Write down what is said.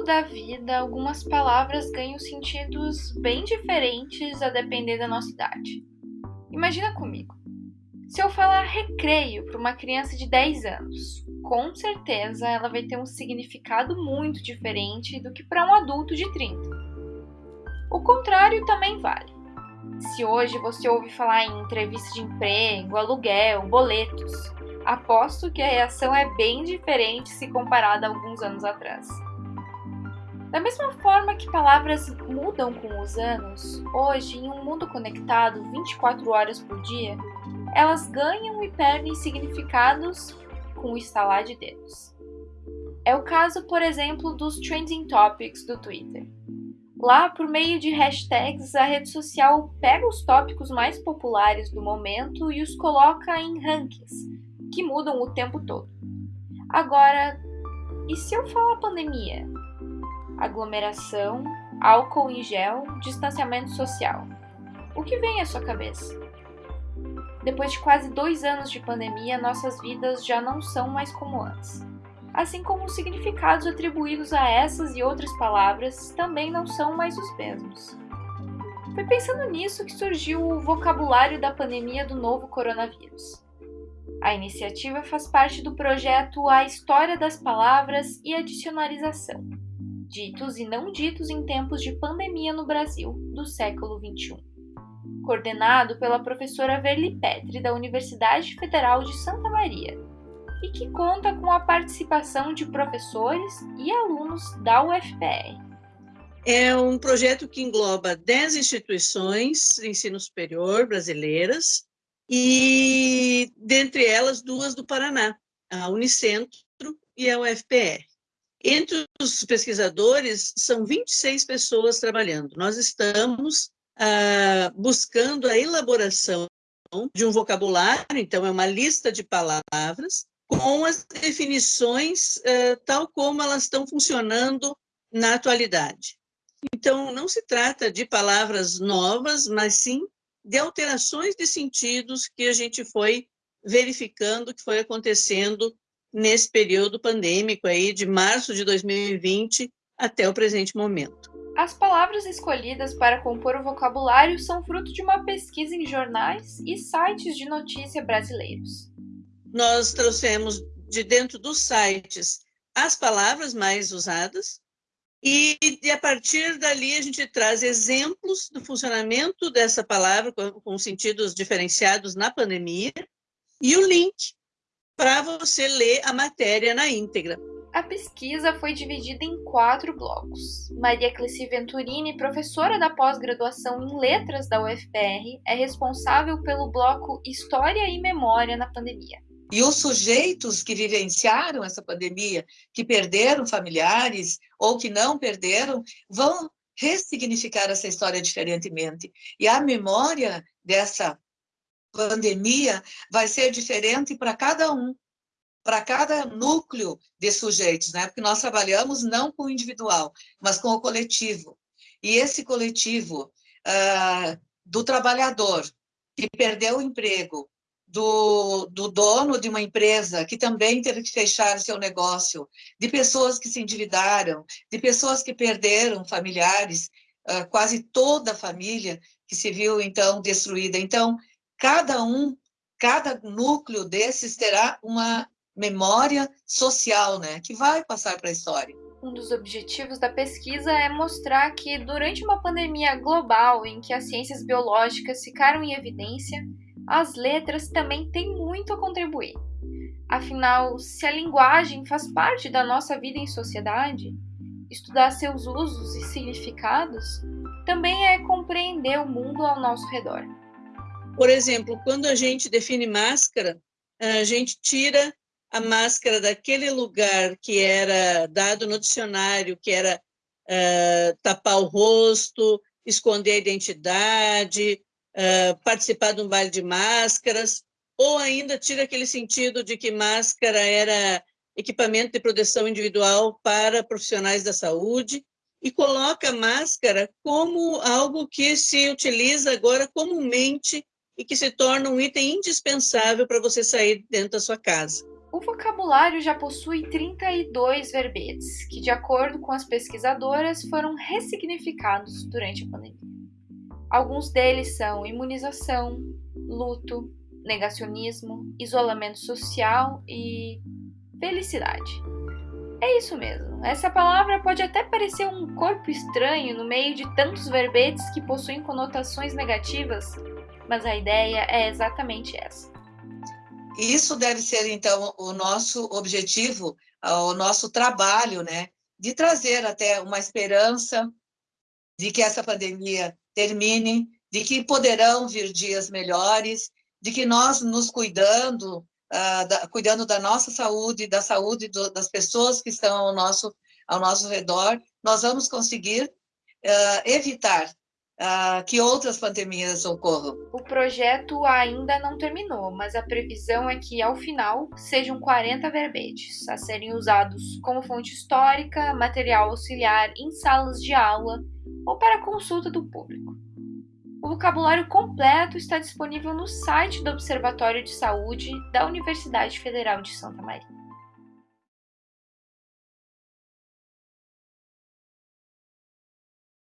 longo da vida, algumas palavras ganham sentidos bem diferentes a depender da nossa idade. Imagina comigo. Se eu falar recreio para uma criança de 10 anos, com certeza ela vai ter um significado muito diferente do que para um adulto de 30. O contrário também vale. Se hoje você ouve falar em entrevista de emprego, aluguel, boletos, aposto que a reação é bem diferente se comparada a alguns anos atrás. Da mesma forma que palavras mudam com os anos, hoje, em um mundo conectado 24 horas por dia, elas ganham e perdem significados com o estalar de dedos. É o caso, por exemplo, dos trending topics do Twitter. Lá, por meio de hashtags, a rede social pega os tópicos mais populares do momento e os coloca em rankings, que mudam o tempo todo. Agora, e se eu falar pandemia? Aglomeração, álcool em gel, distanciamento social. O que vem à sua cabeça? Depois de quase dois anos de pandemia, nossas vidas já não são mais como antes assim como os significados atribuídos a essas e outras palavras também não são mais os mesmos. Foi pensando nisso que surgiu o vocabulário da pandemia do novo coronavírus. A iniciativa faz parte do projeto A História das Palavras e a Dicionarização, ditos e não ditos em tempos de pandemia no Brasil do século XXI. Coordenado pela professora Verli Petri, da Universidade Federal de Santa Maria, e que conta com a participação de professores e alunos da UFPR. É um projeto que engloba 10 instituições de ensino superior brasileiras e, dentre elas, duas do Paraná, a Unicentro e a UFPR. Entre os pesquisadores, são 26 pessoas trabalhando. Nós estamos ah, buscando a elaboração de um vocabulário, então é uma lista de palavras, com as definições uh, tal como elas estão funcionando na atualidade. Então, não se trata de palavras novas, mas sim de alterações de sentidos que a gente foi verificando que foi acontecendo nesse período pandêmico aí de março de 2020 até o presente momento. As palavras escolhidas para compor o vocabulário são fruto de uma pesquisa em jornais e sites de notícia brasileiros nós trouxemos de dentro dos sites as palavras mais usadas e, e, a partir dali a gente traz exemplos do funcionamento dessa palavra com, com sentidos diferenciados na pandemia e o link para você ler a matéria na íntegra. A pesquisa foi dividida em quatro blocos. Maria Cleci Venturini, professora da pós-graduação em Letras da UFPR, é responsável pelo bloco História e Memória na Pandemia. E os sujeitos que vivenciaram essa pandemia, que perderam familiares ou que não perderam, vão ressignificar essa história diferentemente. E a memória dessa pandemia vai ser diferente para cada um, para cada núcleo de sujeitos, né? Porque nós trabalhamos não com o individual, mas com o coletivo. E esse coletivo uh, do trabalhador que perdeu o emprego, do, do dono de uma empresa que também teve que fechar seu negócio, de pessoas que se endividaram, de pessoas que perderam familiares, uh, quase toda a família que se viu, então, destruída. Então, cada um, cada núcleo desses terá uma memória social, né, que vai passar para a história. Um dos objetivos da pesquisa é mostrar que, durante uma pandemia global em que as ciências biológicas ficaram em evidência, as letras também têm muito a contribuir. Afinal, se a linguagem faz parte da nossa vida em sociedade, estudar seus usos e significados também é compreender o mundo ao nosso redor. Por exemplo, quando a gente define máscara, a gente tira a máscara daquele lugar que era dado no dicionário, que era uh, tapar o rosto, esconder a identidade, uh, participar de um baile de máscaras, ou ainda tira aquele sentido de que máscara era equipamento de proteção individual para profissionais da saúde, e coloca a máscara como algo que se utiliza agora comumente e que se torna um item indispensável para você sair dentro da sua casa. O vocabulário já possui 32 verbetes, que, de acordo com as pesquisadoras, foram ressignificados durante a pandemia. Alguns deles são imunização, luto, negacionismo, isolamento social e felicidade. É isso mesmo. Essa palavra pode até parecer um corpo estranho no meio de tantos verbetes que possuem conotações negativas, mas a ideia é exatamente essa. Isso deve ser, então, o nosso objetivo, o nosso trabalho, né? De trazer até uma esperança de que essa pandemia termine, de que poderão vir dias melhores, de que nós nos cuidando, uh, da, cuidando da nossa saúde, da saúde do, das pessoas que estão ao nosso, ao nosso redor, nós vamos conseguir uh, evitar uh, que outras pandemias ocorram. O projeto ainda não terminou, mas a previsão é que, ao final, sejam 40 verbetes a serem usados como fonte histórica, material auxiliar em salas de aula ou para consulta do público. O vocabulário completo está disponível no site do Observatório de Saúde da Universidade Federal de Santa Maria.